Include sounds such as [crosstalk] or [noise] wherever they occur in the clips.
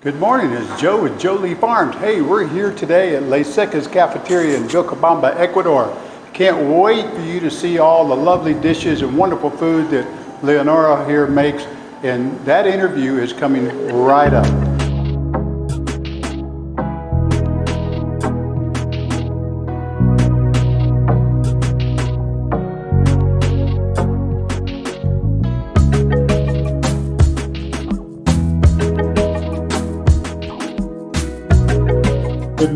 Good morning, it's Joe with Jolie Farms. Hey, we're here today at Le Secas Cafeteria in Vilcabamba, Ecuador. Can't wait for you to see all the lovely dishes and wonderful food that Leonora here makes. And that interview is coming right up.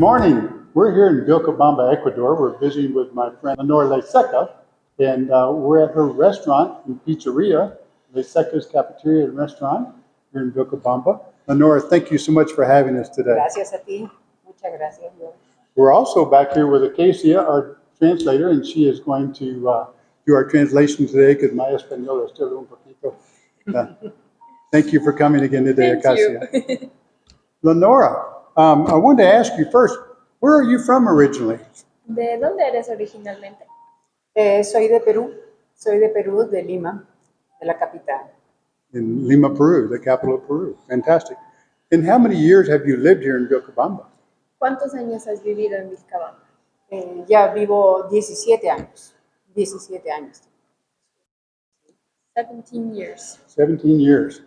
Morning. We're here in Vilcabamba, Ecuador. We're visiting with my friend Lenore Leseca, and uh, we're at her restaurant and pizzeria, Leseca's Cafeteria and Restaurant here in Vilcabamba. Lenore, thank you so much for having us today. Gracias a ti. Muchas gracias. We're also back here with Acacia, our translator, and she is going to uh, do our translation today because my español is still un poquito. Uh, [laughs] thank you for coming again today, Thank Acacia. you. Lenora, um, I wanted to ask you first, where are you from originally? ¿De dónde eres originalmente? Eh, soy de Perú. Soy de Perú, de Lima, de la capital. In Lima, Peru, the capital of Peru. Fantastic. And how many years have you lived here in Vilcabamba? ¿Cuántos años has vivido en Vilcabamba? Eh, ya vivo 17 años. 17 años. 17 years. 17 years.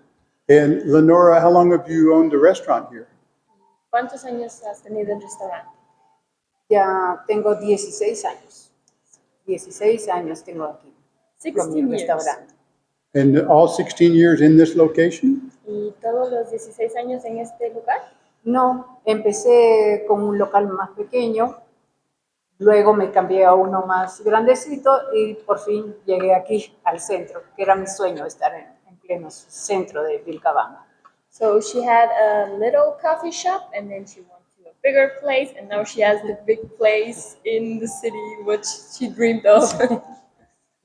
And Lenora, how long have you owned the restaurant here? ¿Cuántos años has tenido el restaurante? Ya tengo 16 años. 16 años tengo aquí. con mi 16 years. restaurante. And all 16 years in this location? ¿Y todos los 16 años en este lugar? No, empecé con un local más pequeño, luego me cambié a uno más grandecito y por fin llegué aquí al centro, que era mi sueño estar en, en pleno centro de Vilcabamba. So she had a little coffee shop and then she went to a bigger place and now she has the big place in the city which she dreamed of. [laughs]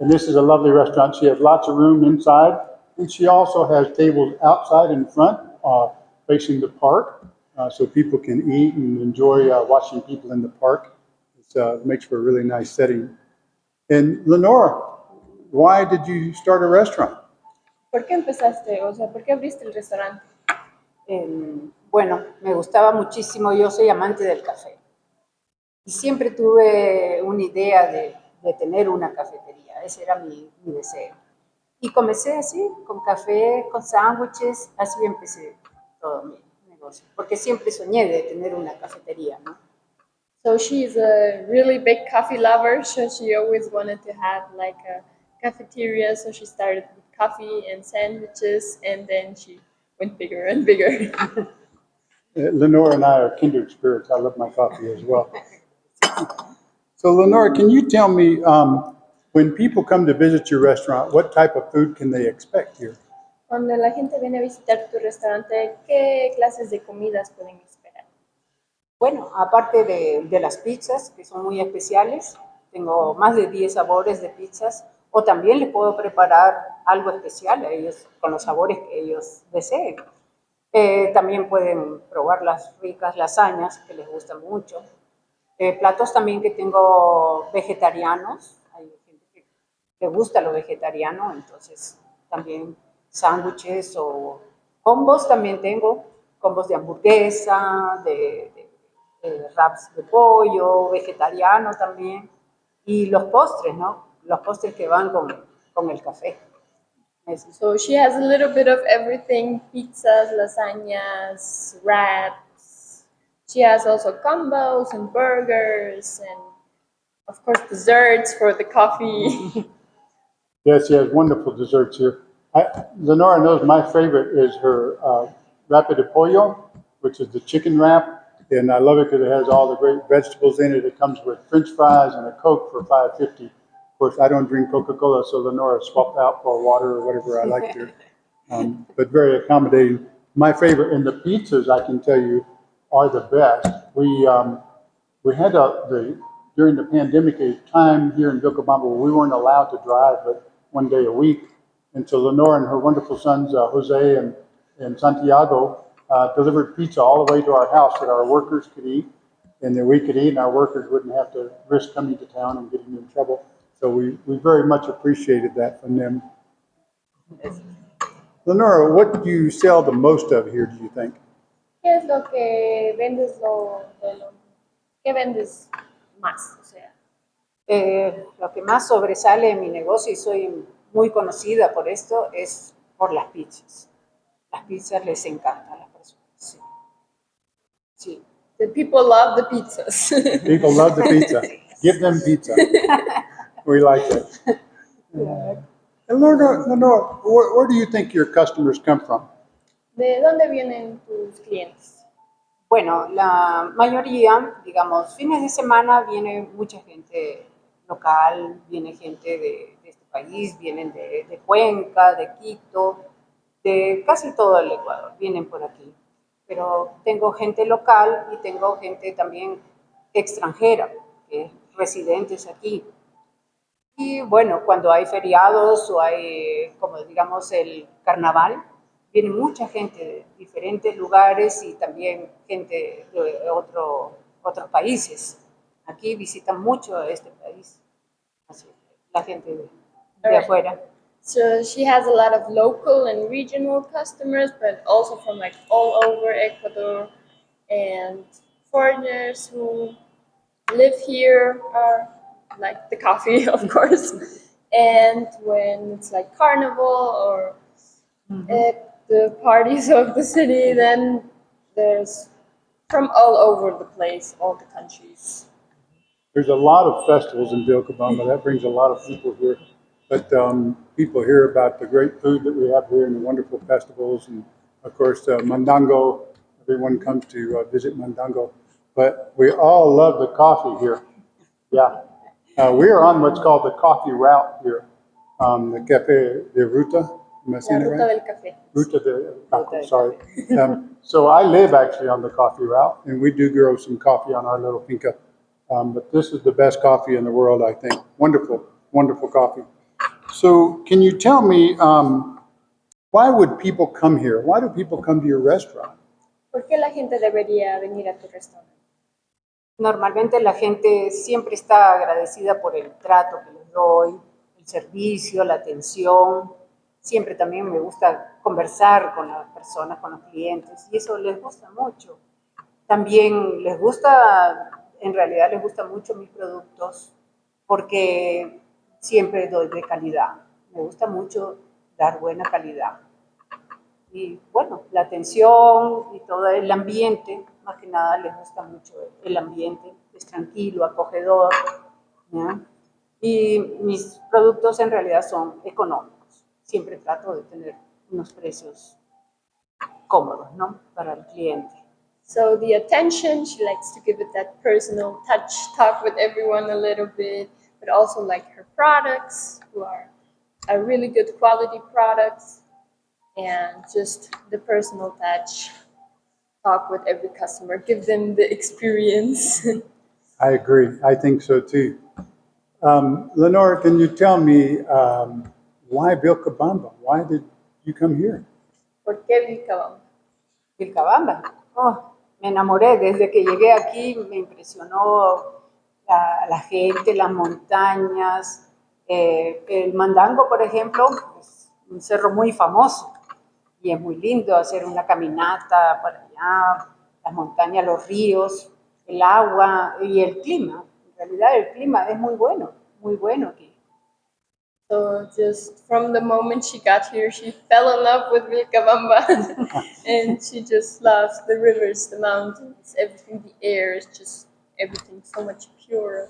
And this is a lovely restaurant. She has lots of room inside, and she also has tables outside in front, uh, facing the park, uh, so people can eat and enjoy uh, watching people in the park. It's, uh, It makes for a really nice setting. And Lenora, why did you start a restaurant? ¿Por qué empezaste? O sea, ¿por qué abriste el restaurante? Eh, bueno, me gustaba muchísimo, yo soy amante del café. Y siempre tuve una idea de, tener una cafetería, ese era mi, mi deseo. Y comencé así, con café, con sándwiches, así empecé todo mi negocio, porque siempre soñé de tener una cafetería, ¿no? So she's a really big coffee lover, so she always wanted to have like a cafeteria. So she started with coffee and sandwiches, and then she went bigger and bigger. Uh, Lenora and I are kindred spirits. I love my coffee as well. So Lenora, can you tell me, um, when people come to visit your restaurant, what type of food can they expect here? Cuando la gente viene a visitar tu restaurante, ¿qué clases de comidas pueden esperar? Bueno, aparte de, de las pizzas, que son muy especiales, tengo más de 10 sabores de pizzas, o también les puedo preparar algo especial a ellos, con los sabores que ellos deseen. Eh, también pueden probar las ricas lasañas, que les gustan mucho. Eh, platos también que tengo vegetarianos, hay gente que le gusta lo vegetariano, entonces también sándwiches o combos también tengo, combos de hamburguesa, de, de- de wraps de pollo, vegetariano también, y los postres, ¿no? Los postres que van con, con el café. Es- So she has a little bit of everything: pizzas, lasagnas, wraps. She has also combos and burgers, and of course desserts for the coffee. [laughs] Yes, she has wonderful desserts here. I, Lenora knows my favorite is her uh, wrap de pollo, which is the chicken wrap, and I love it because it has all the great vegetables in it. It comes with French fries and a Coke for five fifty. Of course, I don't drink Coca Cola, so Lenora swapped out for water or whatever I like to. [laughs] Um, but very accommodating. My favorite, and the pizzas I can tell you are the best. We um, we had a, the during the pandemic a time here in Vilcabamba where we weren't allowed to drive but one day a week. And so Lenore and her wonderful sons, uh, Jose and, and Santiago, uh, delivered pizza all the way to our house that our workers could eat and that we could eat and our workers wouldn't have to risk coming to town and getting in trouble. So we, we very much appreciated that from them. Lenora, what do you sell the most of here, do you think? ¿Qué es lo que vendes lo, de lo- ¿Qué vendes más? O sea, Eh, lo que más sobresale en mi negocio y soy muy conocida por esto es por las pizzas. Las pizzas les encantan a las personas. Sí. Sí. the people love the pizzas. People love the pizza. [laughs] Give them pizza. [laughs] We like it. And Lenore, Lenore, where, where do you think your customers come from? ¿De dónde vienen tus clientes? Bueno, la mayoría, digamos, fines de semana viene mucha gente local, viene gente de, de este país, vienen de, de Cuenca, de Quito, de casi todo el Ecuador, vienen por aquí. Pero tengo gente local y tengo gente también extranjera, que es residentes aquí. Y bueno, cuando hay feriados o hay, como digamos, el carnaval, viene mucha gente de diferentes lugares y también gente de otro, otros países. Aquí visitan mucho este país, así, la gente de, de afuera. So she has a lot of local and regional customers, but also from like all over Ecuador and foreigners who live here are like the coffee, [laughs] of course. And when it's like carnival or at the parties [laughs] of the city, then there's from all over the place, all the countries. There's a lot of festivals in Vilcabamba. That brings a lot of people here. But um, people hear about the great food that we have here and the wonderful festivals. And of course, uh, Mandango, everyone comes to uh, visit Mandango. But we all love the coffee here. Yeah. Uh, we are on what's called the coffee route here, um, the Cafe de Ruta. Am I saying it ruta right? del café. Ruta de Taco, sorry. [laughs] Um, so I live actually on the coffee route, and we do grow some coffee on our little finca. Um, but this is the best coffee in the world, I think. Wonderful, wonderful coffee. So can you tell me, um, why would people come here? Why do people come to your restaurant? ¿Por qué la gente debería venir a tu restaurante? Normalmente la gente siempre está agradecida por el trato que les doy, el servicio, la atención. Siempre también me gusta conversar con las personas, con los clientes, y eso les gusta mucho. También les gusta, en realidad les gustan mucho mis productos porque siempre doy de calidad. Me gusta mucho dar buena calidad. Y bueno, la atención y todo el ambiente, más que nada les gusta mucho el ambiente, es tranquilo, acogedor. ¿ya? Y mis productos en realidad son económicos. Siempre trato de tener unos precios cómodos, ¿no? Para el cliente. So the attention, she likes to give it that personal touch, talk with everyone a little bit, but also like her products, who are, are really good quality products, and just the personal touch, talk with every customer, give them the experience. [laughs] I agree. I think so too. Um, Lenore, can you tell me um, why Vilcabamba? Why did you come here? ¿Por qué Vilcabamba? Vilcabamba. Oh, me enamoré desde que llegué aquí, me impresionó la, la gente, las montañas. Eh, el Mandango, por ejemplo, es un cerro muy famoso y es muy lindo hacer una caminata para allá, las montañas, los ríos, el agua y el clima. En realidad el clima es muy bueno, muy bueno aquí. So just from the moment she got here, she fell in love with Vilcabamba, [laughs] and she just loves the rivers, the mountains, everything. The air is just everything so much purer.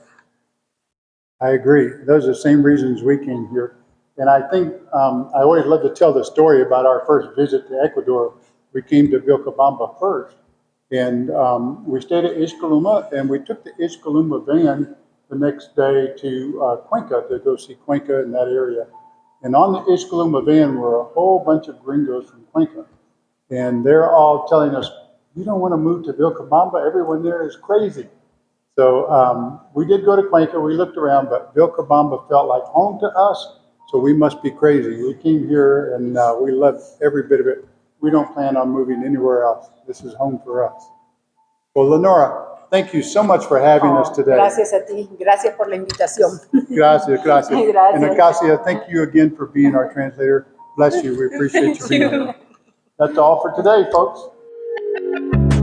I agree. Those are the same reasons we came here. And I think um, I always love to tell the story about our first visit to Ecuador. We came to Vilcabamba first, and um, we stayed at Izhcayluma, and we took the Izhcayluma van the next day to uh, Cuenca to go see Cuenca in that area. And on the Izhcayluma van were a whole bunch of gringos from Cuenca, and they're all telling us, "You don't want to move to Vilcabamba. Everyone there is crazy." So um, we did go to Cuenca, we looked around, but Vilcabamba felt like home to us, so we must be crazy. We came here and uh, we love every bit of it. We don't plan on moving anywhere else. This is home for us. Well, Lenora, thank you so much for having us Oh, today. gracias a ti, gracias por la invitación. [laughs] Gracias, gracias. Gracias. And Acacia, thank you again for being our translator. Bless you, we appreciate you being [laughs] here. That's all for today, folks.